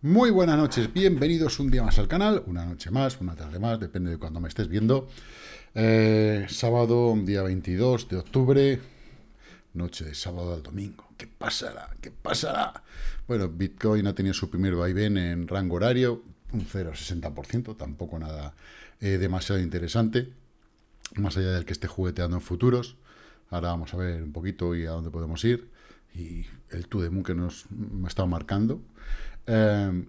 Muy buenas noches, bienvenidos un día más al canal, una noche más, una tarde más, depende de cuando me estés viendo. Eh, sábado, día 22 de octubre, noche de sábado al domingo. ¿Qué pasará? ¿Qué pasará? Bueno, Bitcoin ha tenido su primer vaivén en rango horario, un 0,60%, tampoco nada eh, demasiado interesante, más allá del que esté jugueteando en futuros. Ahora vamos a ver un poquito y a dónde podemos ir. Y el Tudemu que nos ha estado marcando. Eh,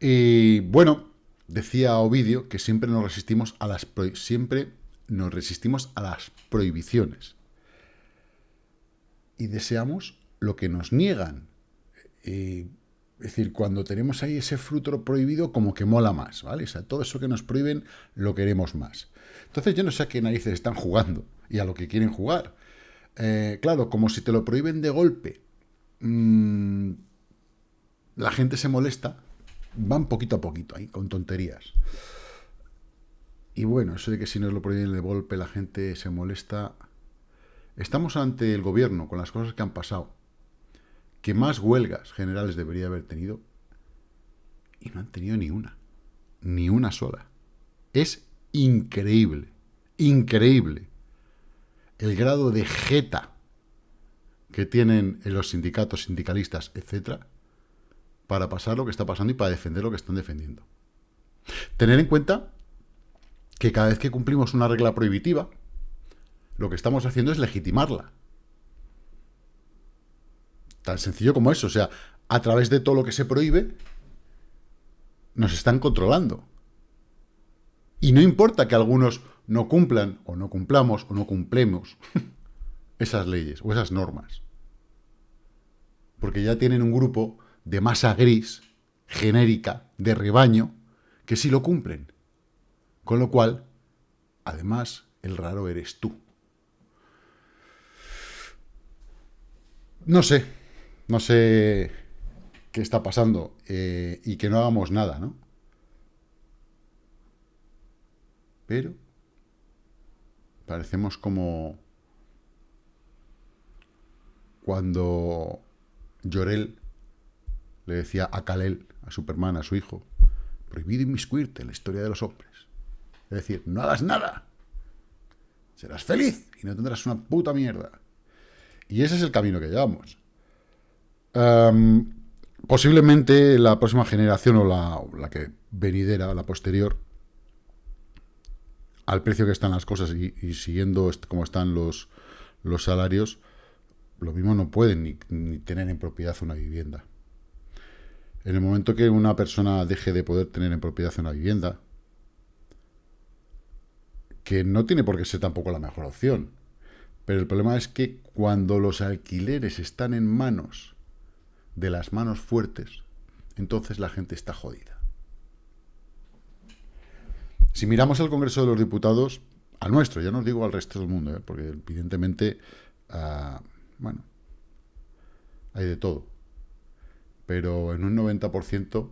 y bueno, decía Ovidio que siempre nos resistimos a las siempre nos resistimos a las prohibiciones. Y deseamos lo que nos niegan. Es decir, cuando tenemos ahí ese fruto prohibido, como que mola más, ¿vale? O sea, todo eso que nos prohíben, lo queremos más. Entonces yo no sé a qué narices están jugando y a lo que quieren jugar. Eh, claro, como si te lo prohíben de golpe, mmm, la gente se molesta, van poquito a poquito ahí, con tonterías. Y bueno, eso de que si no lo prohíben de golpe la gente se molesta... Estamos ante el gobierno, con las cosas que han pasado, que más huelgas generales debería haber tenido, y no han tenido ni una, ni una sola. Es increíble, increíble el grado de jeta que tienen los sindicatos, sindicalistas, etcétera, para pasar lo que está pasando y para defender lo que están defendiendo. Tener en cuenta que cada vez que cumplimos una regla prohibitiva, lo que estamos haciendo es legitimarla. Tan sencillo como eso. O sea, a través de todo lo que se prohíbe, nos están controlando. Y no importa que algunos no cumplan, o no cumplamos, o no cumplemos esas leyes o esas normas. Porque ya tienen un grupo de masa gris, genérica, de rebaño, que sí lo cumplen. Con lo cual, además, el raro eres tú. No sé, no sé qué está pasando eh, y que no hagamos nada, ¿no? Pero parecemos como cuando Llorel le decía a Kalel, a Superman, a su hijo, prohibido inmiscuirte en la historia de los hombres. Es decir, no hagas nada. Serás feliz y no tendrás una puta mierda. Y ese es el camino que llevamos. Posiblemente la próxima generación o la, que venidera, la posterior, al precio que están las cosas y, siguiendo cómo están los, los salarios, lo mismo no pueden ni tener en propiedad una vivienda. En el momento que una persona deje de poder tener en propiedad una vivienda, que no tiene por qué ser tampoco la mejor opción, pero el problema es que cuando los alquileres están en manos de las manos fuertes, entonces la gente está jodida. Si miramos el Congreso de los Diputados, al nuestro, ya no os digo al resto del mundo, ¿eh? porque evidentemente, ah, bueno, hay de todo pero en un 90%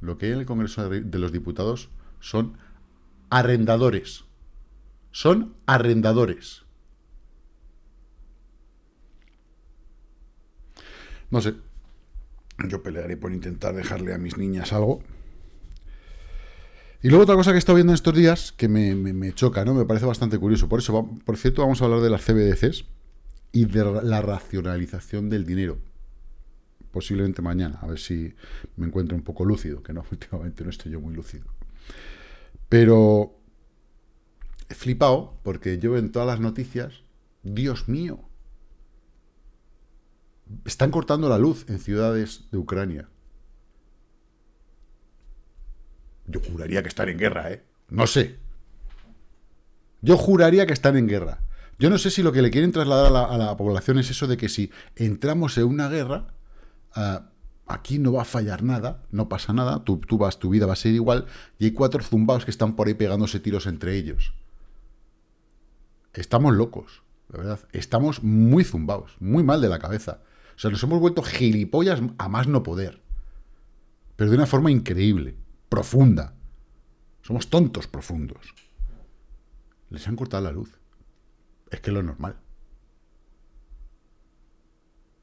lo que hay en el Congreso de los Diputados son arrendadores. Son arrendadores. No sé. Yo pelearé por intentar dejarle a mis niñas algo. Y luego otra cosa que he estado viendo en estos días que me, me choca, ¿no? Me parece bastante curioso. Por eso, por cierto, vamos a hablar de las CBDCs y de la racionalización del dinero posiblemente mañana, a ver si me encuentro un poco lúcido, que no, últimamente no estoy yo muy lúcido. Pero he flipado porque yo en todas las noticias, Dios mío, están cortando la luz en ciudades de Ucrania. Yo juraría que están en guerra, ¿eh? No sé. Yo juraría que están en guerra. Yo no sé si lo que le quieren trasladar a la, población es eso de que si entramos en una guerra, Ah, aquí no va a fallar nada, no pasa nada, tú, vas, tu vida va a ser igual, y hay cuatro zumbados que están por ahí pegándose tiros entre ellos. Estamos locos, la verdad. Estamos muy zumbados, muy mal de la cabeza. O sea, nos hemos vuelto gilipollas a más no poder. Pero de una forma increíble, profunda. Somos tontos profundos. Les han cortado la luz. Es que es lo normal.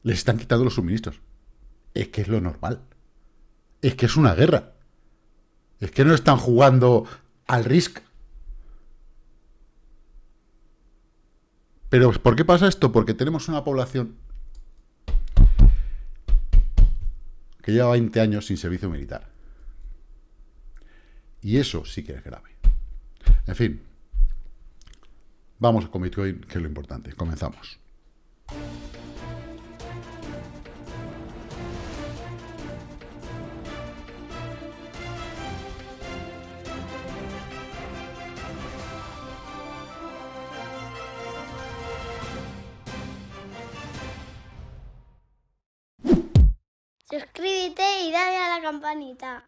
Les están quitando los suministros. Es que es lo normal. Es que es una guerra. Es que no están jugando al risk. Pero ¿por qué pasa esto? Porque tenemos una población que lleva 20 años sin servicio militar. Y eso sí que es grave. En fin, vamos con Bitcoin, que es lo importante. Comenzamos. Campanita.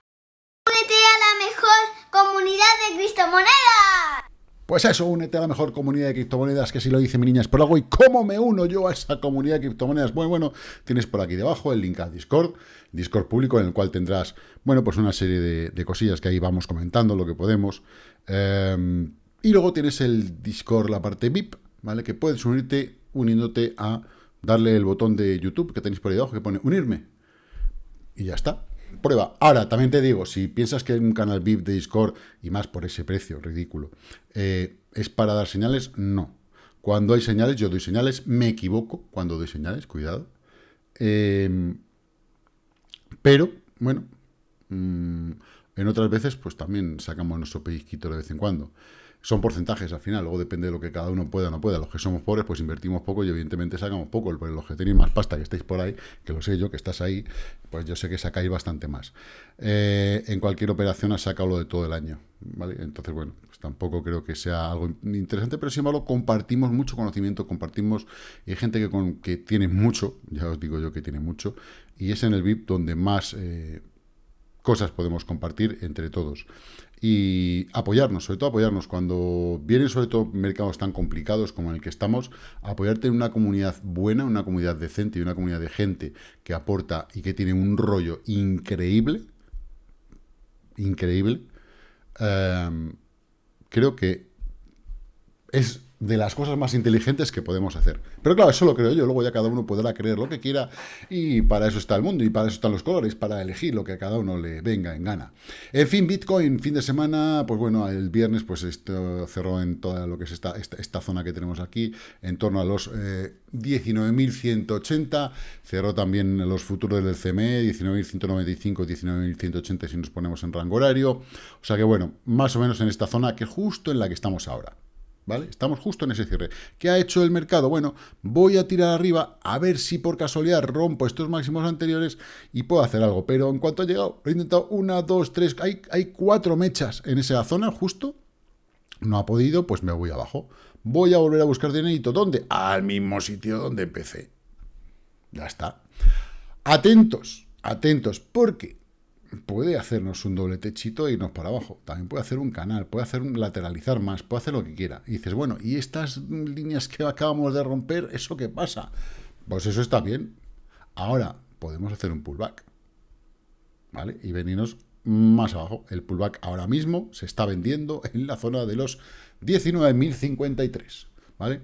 Únete a la mejor comunidad de criptomonedas. Pues eso, únete a la mejor comunidad de criptomonedas, que si lo dice mi niña es por algo. ¿Y cómo me uno yo a esa comunidad de criptomonedas? Bueno, bueno, tienes por aquí debajo el link a Discord, Discord público, en el cual tendrás, bueno, pues una serie de, cosillas que ahí vamos comentando, lo que podemos. Em, y luego tienes el Discord, la parte VIP, ¿vale? Que puedes unirte uniéndote a darle el botón de YouTube que tenéis por ahí abajo que pone unirme y ya está. Prueba. Ahora, también te digo, si piensas que un canal VIP de Discord, y más por ese precio ridículo, eh, es para dar señales, no. Cuando hay señales, yo doy señales, me equivoco cuando doy señales, cuidado. Em, pero, bueno, mm, en otras veces, pues también sacamos nuestro pellizquito de vez en cuando son porcentajes al final, luego depende de lo que cada uno pueda o no pueda. Los que somos pobres, pues invertimos poco y evidentemente sacamos poco. Pero los que tenéis más pasta, que estáis por ahí, que lo sé yo, que estás ahí, pues yo sé que sacáis bastante más. Eh, en cualquier operación has sacado lo de todo el año, ¿vale? Entonces, bueno, pues tampoco creo que sea algo interesante, pero sin embargo compartimos mucho conocimiento, compartimos, y hay gente que, con, que tiene mucho, ya os digo yo que tiene mucho, y es en el VIP donde más... Eh, cosas podemos compartir entre todos y apoyarnos, sobre todo apoyarnos. Cuando vienen sobre todo mercados tan complicados como en el que estamos, apoyarte en una comunidad buena, una comunidad decente y una comunidad de gente que aporta y que tiene un rollo increíble, increíble, em, creo que es de las cosas más inteligentes que podemos hacer. Pero claro, eso lo creo yo, luego ya cada uno podrá creer lo que quiera y para eso está el mundo y para eso están los colores, para elegir lo que a cada uno le venga en gana. En fin, Bitcoin, fin de semana, pues bueno, el viernes pues esto cerró en toda lo que es esta, esta, zona que tenemos aquí, en torno a los 19.180, eh, cerró también los futuros del CME, 19.195, 19.180 si nos ponemos en rango horario, o sea que bueno, más o menos en esta zona que justo en la que estamos ahora. ¿Vale? Estamos justo en ese cierre. ¿Qué ha hecho el mercado? Bueno, voy a tirar arriba a ver si por casualidad rompo estos máximos anteriores y puedo hacer algo. Pero en cuanto ha llegado, he intentado una, dos, tres, hay, hay cuatro mechas en esa zona justo. No ha podido, pues me voy abajo. Voy a volver a buscar dinerito. ¿Dónde? Al mismo sitio donde empecé. Ya está. Atentos, atentos, porque puede hacernos un doble techito e irnos para abajo. También puede hacer un canal, puede hacer un lateralizar más, puede hacer lo que quiera. Y dices, bueno, ¿y estas líneas que acabamos de romper, eso qué pasa? Pues eso está bien. Ahora podemos hacer un pullback. ¿Vale? Y venirnos más abajo. El pullback ahora mismo se está vendiendo en la zona de los 19.053. ¿Vale?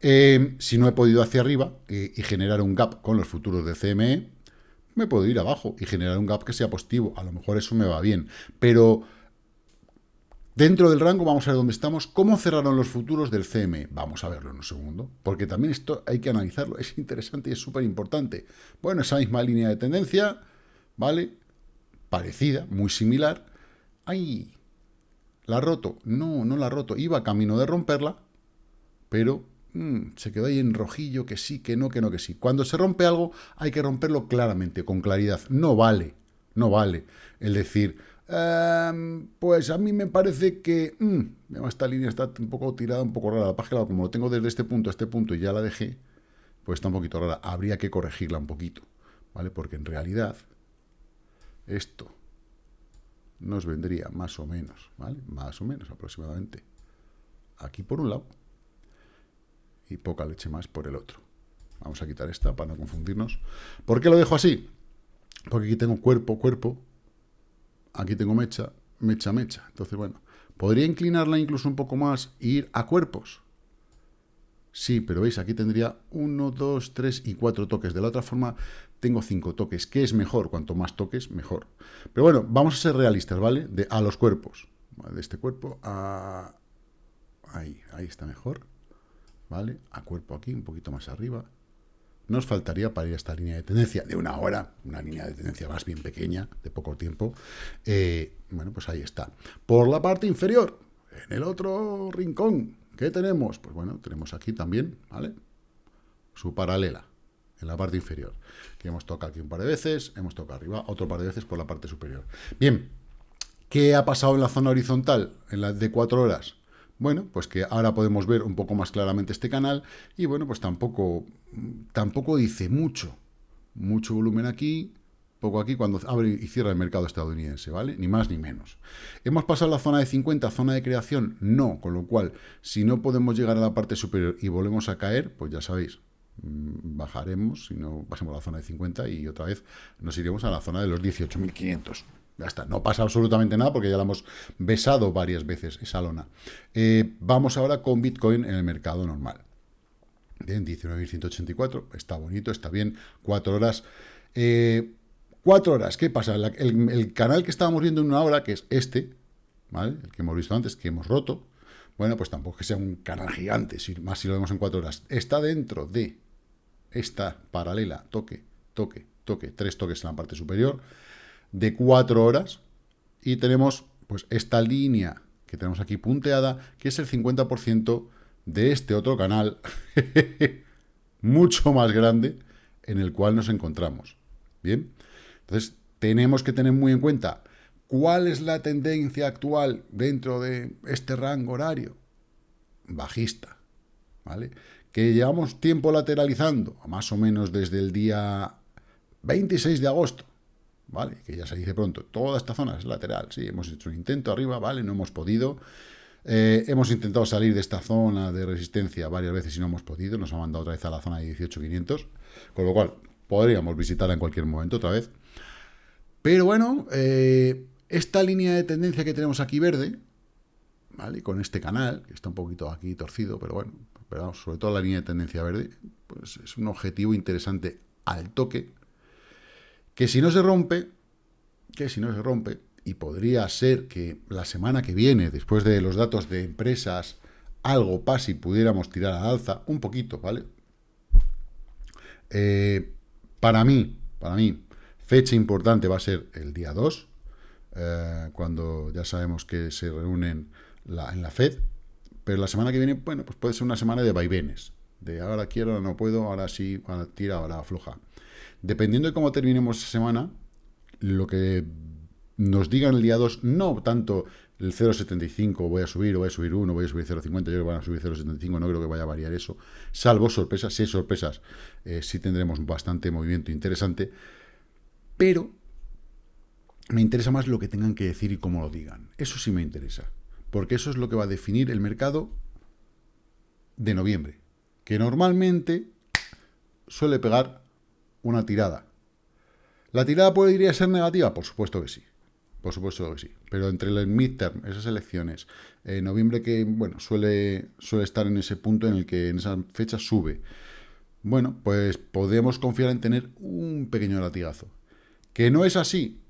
Eh, si no he podido hacia arriba eh, y generar un gap con los futuros de CME, me puedo ir abajo y generar un gap que sea positivo. A lo mejor eso me va bien. Pero dentro del rango vamos a ver dónde estamos. ¿Cómo cerraron los futuros del CME? Vamos a verlo en un segundo. Porque también esto hay que analizarlo. Es interesante y es súper importante. Bueno, esa misma línea de tendencia, ¿vale? Parecida, muy similar. ¡Ay! ¿La roto? No, no la roto. Iba camino de romperla, pero Mm, se quedó ahí en rojillo, que sí, que no, que no, que sí. Cuando se rompe algo hay que romperlo claramente, con claridad. No vale, no vale el decir, em, pues a mí me parece que mm, esta línea está un poco tirada, un poco rara. La página, como lo tengo desde este punto a este punto y ya la dejé, pues está un poquito rara. Habría que corregirla un poquito, ¿vale? Porque en realidad esto nos vendría más o menos, ¿vale? Más o menos aproximadamente. Aquí por un lado y poca leche más por el otro. Vamos a quitar esta para no confundirnos. ¿Por qué lo dejo así? Porque aquí tengo cuerpo, cuerpo. Aquí tengo mecha, mecha, mecha. Entonces, bueno, podría inclinarla incluso un poco más e ir a cuerpos. Sí, pero veis, aquí tendría 1, 2, 3 y 4 toques. De la otra forma, tengo 5 toques. ¿Qué es mejor? Cuanto más toques, mejor. Pero bueno, vamos a ser realistas, ¿vale? De, a los cuerpos. De este cuerpo a... Ahí, ahí está mejor. ¿Vale? A cuerpo aquí, un poquito más arriba. Nos faltaría para ir a esta línea de tendencia de una hora, una línea de tendencia más bien pequeña, de poco tiempo. Eh, bueno, pues ahí está. Por la parte inferior, en el otro rincón, ¿qué tenemos? Pues bueno, tenemos aquí también, ¿vale? Su paralela, en la parte inferior. Que hemos tocado aquí un par de veces, hemos tocado arriba otro par de veces por la parte superior. Bien, ¿qué ha pasado en la zona horizontal, en la de cuatro horas? Bueno, pues que ahora podemos ver un poco más claramente este canal y bueno, pues tampoco, tampoco dice mucho. Mucho volumen aquí, poco aquí cuando abre y cierra el mercado estadounidense, ¿vale? Ni más ni menos. ¿Hemos pasado la zona de 50, zona de creación? No, con lo cual, si no podemos llegar a la parte superior y volvemos a caer, pues ya sabéis, mm, bajaremos, si no pasemos a la zona de 50 y otra vez nos iremos a la zona de los 18.500. Ya está, no pasa absolutamente nada porque ya la hemos besado varias veces esa lona. Eh, vamos ahora con Bitcoin en el mercado normal. Bien, 19.184, está bonito, está bien, cuatro horas. Eh, cuatro horas, ¿qué pasa? el, canal que estábamos viendo en una hora, que es este, ¿vale? El que hemos visto antes, que hemos roto, bueno, pues tampoco que sea un canal gigante, más si lo vemos en cuatro horas. Está dentro de esta paralela, toque, toque, toque, tres toques en la parte superior, de cuatro horas y tenemos pues esta línea que tenemos aquí punteada, que es el 50% de este otro canal, mucho más grande, en el cual nos encontramos. Bien, entonces tenemos que tener muy en cuenta cuál es la tendencia actual dentro de este rango horario. Bajista, ¿vale? Que llevamos tiempo lateralizando, más o menos desde el día 26 de agosto, ¿vale? Que ya se dice pronto, toda esta zona es lateral, sí, hemos hecho un intento arriba, ¿vale? No hemos podido. Eh, hemos intentado salir de esta zona de resistencia varias veces y no hemos podido, nos ha mandado otra vez a la zona de 18.500, con lo cual podríamos visitarla en cualquier momento otra vez. Pero bueno, eh, esta línea de tendencia que tenemos aquí verde, ¿vale? Con este canal, que está un poquito aquí torcido, pero bueno, pero sobre todo la línea de tendencia verde, pues es un objetivo interesante al toque, que si no se rompe, que si no se rompe, y podría ser que la semana que viene, después de los datos de empresas, algo pase y pudiéramos tirar al alza, un poquito, ¿vale? Eh, para mí, para mí, fecha importante va a ser el día 2, eh, cuando ya sabemos que se reúnen en la FED, pero la semana que viene, bueno, pues puede ser una semana de vaivenes, de ahora quiero, ahora no puedo, ahora sí, ahora tira, ahora afloja. Dependiendo de cómo terminemos esa semana, lo que nos digan el día 2, no tanto el 0,75 voy a subir, o voy a subir 1, voy a subir 0,50, yo creo que van a subir 0,75, no creo que vaya a variar eso, salvo sorpresas, si hay sorpresas, eh, sí tendremos bastante movimiento interesante, pero me interesa más lo que tengan que decir y cómo lo digan, eso sí me interesa, porque eso es lo que va a definir el mercado de noviembre, que normalmente suele pegar una tirada. ¿La tirada podría ser negativa? Por supuesto que sí. Por supuesto que sí. Pero entre el midterm, esas elecciones, eh, noviembre que, bueno, suele, suele estar en ese punto en el que en esa fecha sube. Bueno, pues podemos confiar en tener un pequeño latigazo. Que no es así.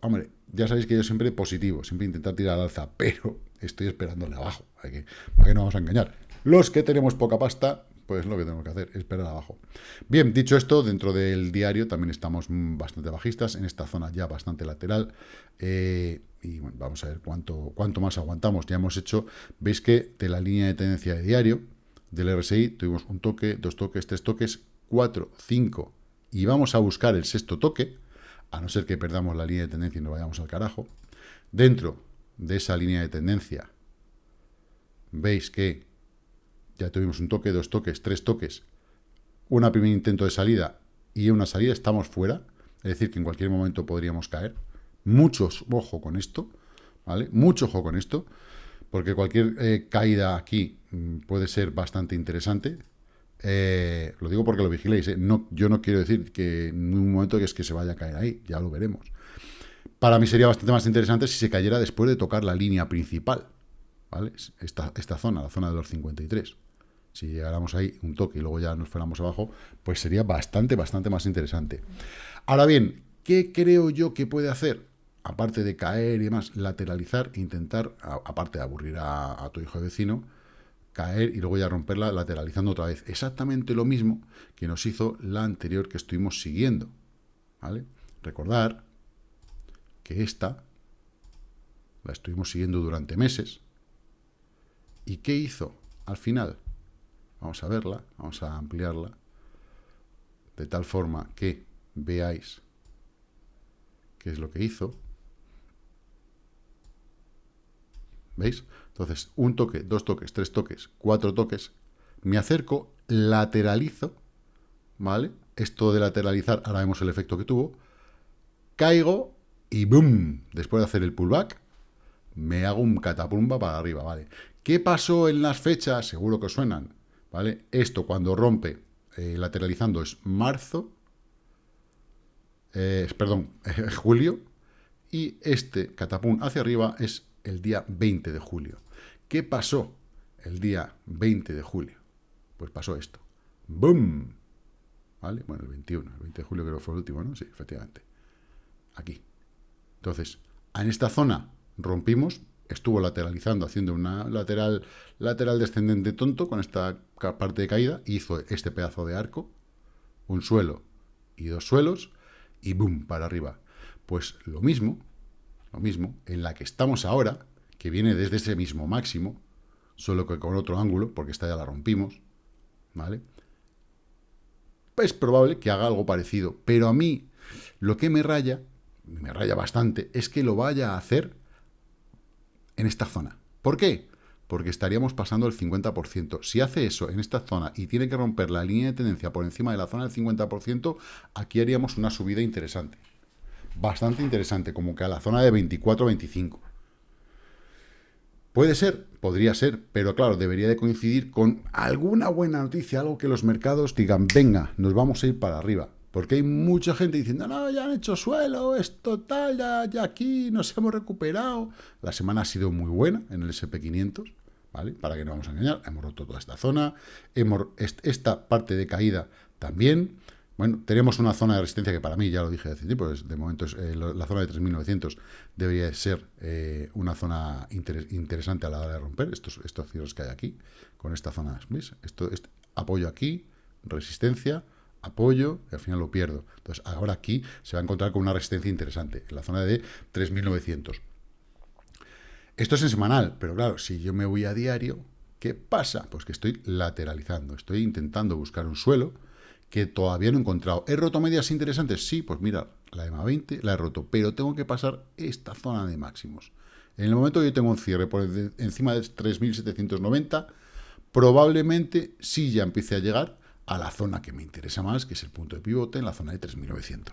Hombre, ya sabéis que yo siempre positivo, siempre intentar tirar al alza, pero estoy esperándole abajo. Hay que, ¿Para qué no vamos a engañar? Los que tenemos poca pasta, pues lo que tenemos que hacer, esperar abajo. Bien, dicho esto, dentro del diario también estamos bastante bajistas, en esta zona ya bastante lateral, eh, y bueno, vamos a ver cuánto, cuánto más aguantamos. Ya hemos hecho, veis que de la línea de tendencia de diario del RSI tuvimos un toque, dos toques, tres toques, cuatro, cinco, y vamos a buscar el sexto toque, a no ser que perdamos la línea de tendencia y nos vayamos al carajo. Dentro de esa línea de tendencia, veis que ya tuvimos un toque, dos toques, tres toques, un primer intento de salida y una salida, estamos fuera, es decir, que en cualquier momento podríamos caer. Muchos ojo con esto, ¿vale? Mucho ojo con esto, porque cualquier eh, caída aquí mm, puede ser bastante interesante. Eh, lo digo porque lo vigiléis, ¿eh? no, yo no quiero decir que en un momento que es que se vaya a caer ahí, ya lo veremos. Para mí sería bastante más interesante si se cayera después de tocar la línea principal, ¿vale? Esta, esta zona, la zona de los 53. Si llegáramos ahí un toque y luego ya nos fuéramos abajo, pues sería bastante, bastante más interesante. Ahora bien, ¿qué creo yo que puede hacer? Aparte de caer y demás, lateralizar, intentar, aparte de aburrir a, a tu hijo vecino, caer y luego ya romperla lateralizando otra vez. Exactamente lo mismo que nos hizo la anterior que estuvimos siguiendo. ¿vale? Recordar que esta la estuvimos siguiendo durante meses. ¿Y qué hizo al final? Vamos a verla, vamos a ampliarla, de tal forma que veáis qué es lo que hizo. ¿Veis? Entonces, un toque, dos toques, tres toques, cuatro toques, me acerco, lateralizo, ¿vale? Esto de lateralizar, ahora vemos el efecto que tuvo, caigo y ¡boom! Después de hacer el pullback, me hago un catapumba para arriba, ¿vale? ¿Qué pasó en las fechas? Seguro que suenan, ¿vale? Esto cuando rompe eh, lateralizando es marzo, eh, perdón, julio, y este catapum hacia arriba es el día 20 de julio. ¿Qué pasó el día 20 de julio? Pues pasó esto. ¡Bum! ¿Vale? Bueno, el 21, el 20 de julio creo que fue el último, ¿no? Sí, efectivamente. Aquí. Entonces, en esta zona rompimos, estuvo lateralizando, haciendo una lateral, lateral descendente tonto con esta parte de caída, hizo este pedazo de arco, un suelo y dos suelos, y ¡boom! para arriba. Pues lo mismo, lo mismo, en la que estamos ahora, que viene desde ese mismo máximo, solo que con otro ángulo, porque esta ya la rompimos, ¿vale? Es probable que haga algo parecido, pero a mí lo que me raya, me raya bastante, es que lo vaya a hacer en esta zona. ¿Por qué? Porque estaríamos pasando el 50%. Si hace eso en esta zona y tiene que romper la línea de tendencia por encima de la zona del 50%, aquí haríamos una subida interesante. Bastante interesante, como que a la zona de 24-25. Puede ser, podría ser, pero claro, debería de coincidir con alguna buena noticia, algo que los mercados digan, venga, nos vamos a ir para arriba. Porque hay mucha gente diciendo, no, ya han hecho suelo, es total, ya, ya aquí nos hemos recuperado. La semana ha sido muy buena en el SP500, ¿vale? Para que no vamos a engañar, hemos roto toda esta zona, hemos, esta parte de caída también, bueno, tenemos una zona de resistencia que para mí, ya lo dije hace tiempo, de momento es, eh, la zona de 3.900 debería ser eh, una zona interesante a la hora de romper estos, estos que hay aquí, con esta zona, ¿veis? Esto, este, apoyo aquí, resistencia, apoyo, y al final lo pierdo. Entonces, ahora aquí se va a encontrar con una resistencia interesante, en la zona de 3.900. Esto es en semanal, pero claro, si yo me voy a diario, ¿qué pasa? Pues que estoy lateralizando, estoy intentando buscar un suelo, que todavía no he encontrado. ¿He roto medias interesantes? Sí, pues mira, la EMA 20 la he roto, pero tengo que pasar esta zona de máximos. En el momento que yo tengo un cierre por encima de 3.790, probablemente sí ya empiece a llegar a la zona que me interesa más, que es el punto de pivote en la zona de 3.900.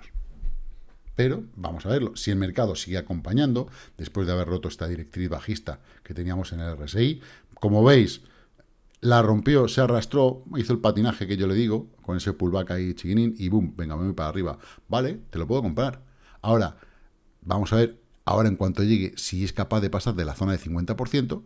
Pero vamos a verlo. Si el mercado sigue acompañando, después de haber roto esta directriz bajista que teníamos en el RSI, como veis, la rompió, se arrastró, hizo el patinaje que yo le digo, con ese pullback ahí chiquinín, y boom, venga, me voy para arriba. Vale, te lo puedo comprar. Ahora, vamos a ver, ahora en cuanto llegue, si es capaz de pasar de la zona de 50%,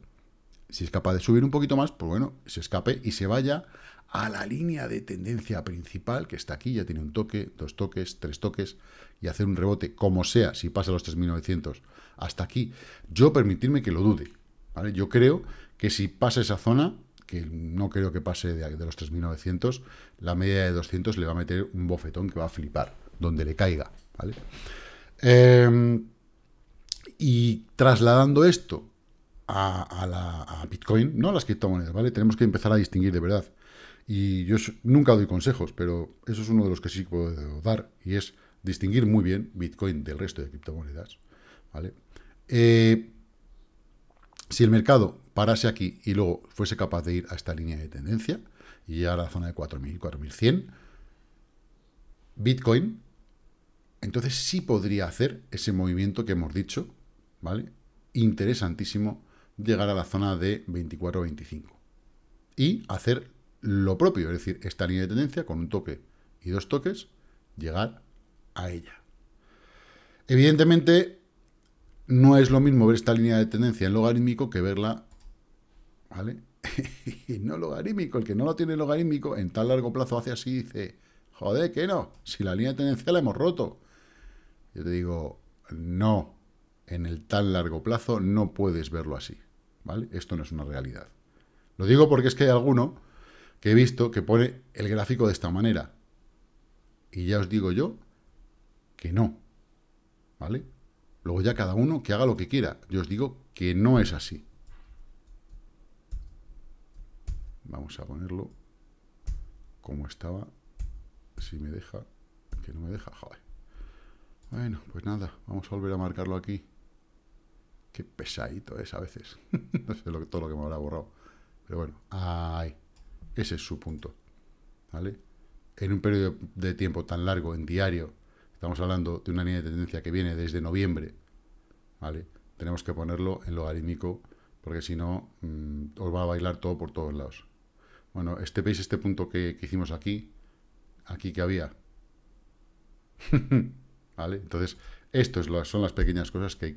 si es capaz de subir un poquito más, pues bueno, se escape y se vaya a la línea de tendencia principal, que está aquí, ya tiene un toque, dos toques, tres toques, y hacer un rebote, como sea, si pasa los 3.900 hasta aquí, yo permitirme que lo dude, ¿vale? Yo creo que si pasa esa zona, que no creo que pase de, los 3.900, la media de 200 le va a meter un bofetón que va a flipar, donde le caiga, ¿vale? Em, y trasladando esto a, la, Bitcoin, no a las criptomonedas, ¿vale? Tenemos que empezar a distinguir de verdad. Y yo nunca doy consejos, pero eso es uno de los que sí puedo dar, y es distinguir muy bien Bitcoin del resto de criptomonedas, ¿vale? Eh, si el mercado parase aquí y luego fuese capaz de ir a esta línea de tendencia y llegar a la zona de 4.000, 4.100, Bitcoin, entonces sí podría hacer ese movimiento que hemos dicho, ¿vale? Interesantísimo, llegar a la zona de 24-25 y hacer lo propio, es decir, esta línea de tendencia con un toque y dos toques, llegar a ella. Evidentemente, no es lo mismo ver esta línea de tendencia en logarítmico que verla ¿vale? no logarítmico. El que no lo tiene logarítmico, en tan largo plazo hace así y dice, joder, que no, si la línea de tendencia la hemos roto. Yo te digo, no, en el tan largo plazo no puedes verlo así, ¿vale? Esto no es una realidad. Lo digo porque es que hay alguno que he visto que pone el gráfico de esta manera. Y ya os digo yo que no, ¿vale? Luego ya cada uno que haga lo que quiera. Yo os digo que no es así. Vamos a ponerlo como estaba. Si me deja, que no me deja, joder. Bueno, pues nada, vamos a volver a marcarlo aquí. Qué pesadito es a veces. no sé lo, todo lo que me habrá borrado. Pero bueno, ahí. Ese es su punto. ¿Vale? En un periodo de tiempo tan largo, en diario, estamos hablando de una línea de tendencia que viene desde noviembre, ¿vale? Tenemos que ponerlo en logarítmico, porque si no, mm, os va a bailar todo por todos lados. Bueno, este veis este punto que, hicimos aquí, aquí que había. ¿Vale? Entonces, estas son las pequeñas cosas que hay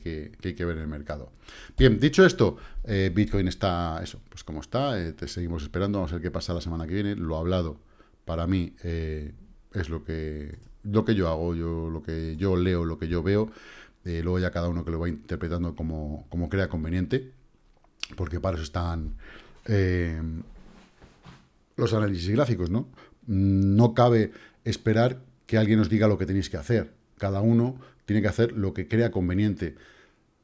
que, ver en el mercado. Bien, dicho esto, eh, Bitcoin está, eso, pues como está, eh, te seguimos esperando, vamos a ver qué pasa la semana que viene. Lo hablado, para mí, eh, es lo que, lo que yo hago, yo, lo que yo leo, lo que yo veo. luego ya cada uno que lo va interpretando como, como crea conveniente, porque para eso están los análisis gráficos, ¿no? No cabe esperar que alguien nos diga lo que tenéis que hacer. Cada uno tiene que hacer lo que crea conveniente.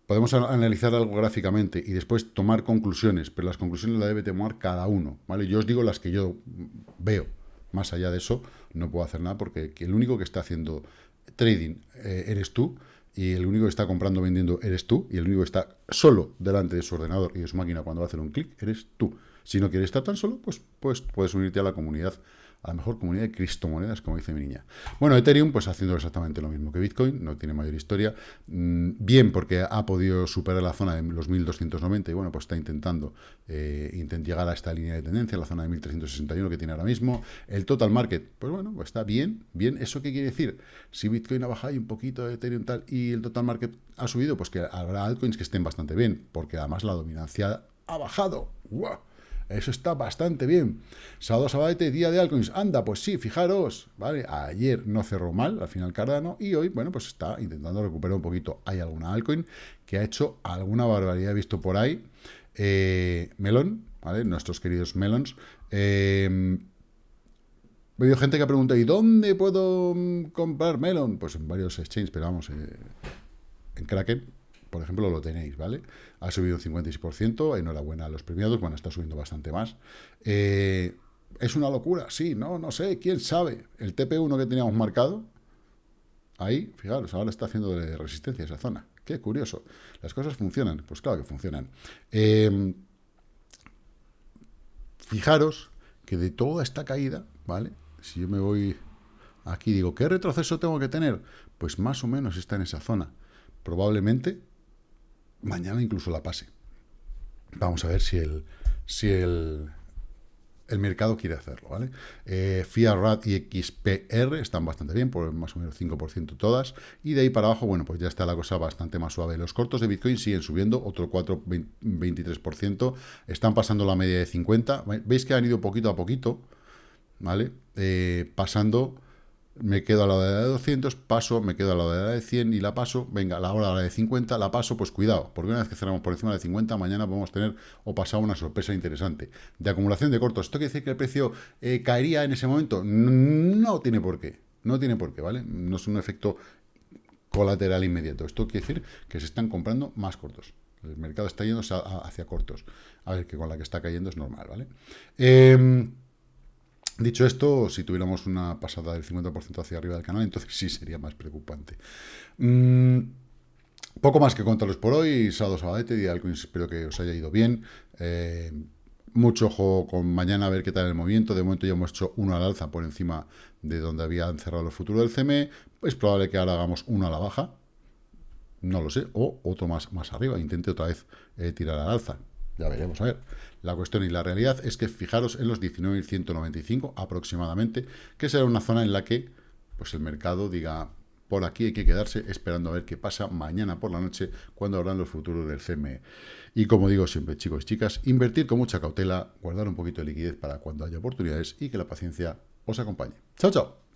Podemos analizar algo gráficamente y después tomar conclusiones, pero las conclusiones las debe tomar cada uno, ¿vale? Yo os digo las que yo veo. Más allá de eso, no puedo hacer nada porque el único que está haciendo trading eh, eres tú y el único que está comprando vendiendo eres tú y el único que está solo delante de su ordenador y de su máquina cuando va a hacer un clic eres tú. Si no quieres estar tan solo, pues, pues puedes unirte a la comunidad, a la mejor comunidad de criptomonedas, como dice mi niña. Bueno, Ethereum, pues haciendo exactamente lo mismo que Bitcoin, no tiene mayor historia. Mm, bien, porque ha podido superar la zona de los 1290 y bueno, pues está intentando eh, llegar a esta línea de tendencia, la zona de 1361 que tiene ahora mismo. El total market, pues bueno, pues está bien, bien. ¿Eso qué quiere decir? Si Bitcoin ha bajado un poquito, Ethereum tal, y el total market ha subido, pues que habrá altcoins que estén bastante bien, porque además la dominancia ha bajado. Eso está bastante bien. Sábado, sabadete, día de altcoins. Anda, pues sí, fijaros, ¿vale? Ayer no cerró mal, al final Cardano, y hoy, bueno, pues está intentando recuperar un poquito. Hay alguna altcoin que ha hecho alguna barbaridad, visto por ahí. Eh, Melon, ¿vale? Nuestros queridos Melons. Eh, Veo gente que pregunta, ¿y dónde puedo mm, comprar Melon? Pues en varios exchanges, pero vamos, eh, en Kraken, por ejemplo, lo tenéis, ¿vale? Ha subido un 56%, enhorabuena a los premiados, bueno, está subiendo bastante más. Eh, ¿Es una locura? Sí, no, no sé, quién sabe. El TP1 que teníamos marcado, ahí, fijaros, ahora está haciendo de resistencia esa zona. Qué curioso. ¿Las cosas funcionan? Pues claro que funcionan. Em, fijaros que de toda esta caída, ¿vale? Si yo me voy aquí, digo, ¿qué retroceso tengo que tener? Pues más o menos está en esa zona. Probablemente mañana incluso la pase. Vamos a ver si el, si el, el mercado quiere hacerlo, ¿vale? Eh, y XPR están bastante bien, por más o menos 5% todas, y de ahí para abajo, bueno, pues ya está la cosa bastante más suave. Los cortos de Bitcoin siguen subiendo, otro 4, 23%, están pasando la media de 50, veis que han ido poquito a poquito, ¿vale? Eh, pasando me quedo a la de 200, paso, me quedo a la de 100 y la paso, venga, a la hora de 50 la paso, pues cuidado, porque una vez que cerramos por encima de 50, mañana podemos tener o pasar una sorpresa interesante. De acumulación de cortos, ¿esto quiere decir que el precio eh, caería en ese momento? No tiene por qué, no tiene por qué, ¿vale? No es un efecto colateral inmediato. Esto quiere decir que se están comprando más cortos. El mercado está yendo hacia cortos. A ver, que con la que está cayendo es normal, ¿vale? Eh, Dicho esto, si tuviéramos una pasada del 50% hacia arriba del canal, entonces sí sería más preocupante. Mm, poco más que contaros por hoy, sábado, sabadete, día espero que os haya ido bien. Eh, mucho ojo con mañana a ver qué tal el movimiento. De momento ya hemos hecho uno al alza por encima de donde habían cerrado el futuro del CME. Es probable que ahora hagamos uno a la baja. No lo sé. O otro más, más arriba. Intente otra vez eh, tirar al alza. Ya veremos, a ver. La cuestión y la realidad es que fijaros en los 19.195 aproximadamente, que será una zona en la que pues el mercado diga, por aquí hay que quedarse esperando a ver qué pasa mañana por la noche cuando habrán los futuros del CME. Y como digo siempre, chicos y chicas, invertir con mucha cautela, guardar un poquito de liquidez para cuando haya oportunidades y que la paciencia os acompañe. Chao, chao.